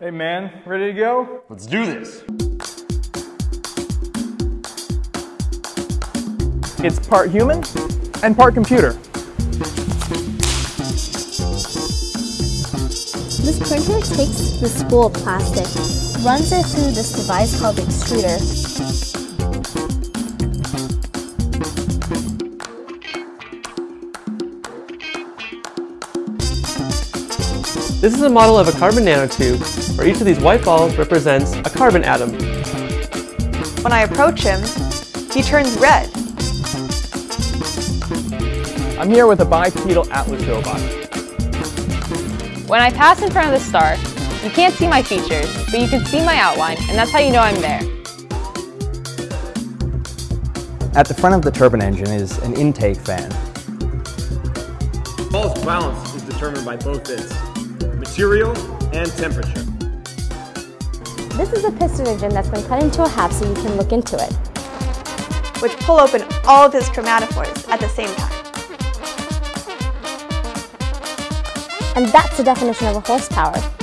Hey man, ready to go? Let's do this. It's part human and part computer. This printer takes the spool of plastic, runs it through this device called the extruder. This is a model of a carbon nanotube where each of these white balls represents a carbon atom. When I approach him, he turns red. I'm here with a bipedal Atlas robot. When I pass in front of the star, you can't see my features, but you can see my outline, and that's how you know I'm there. At the front of the turbine engine is an intake fan. The ball's balance is determined by both its material and temperature. This is a piston engine that's been cut into a half so you can look into it. which pull open all of his chromatophores at the same time. And that's the definition of a horsepower.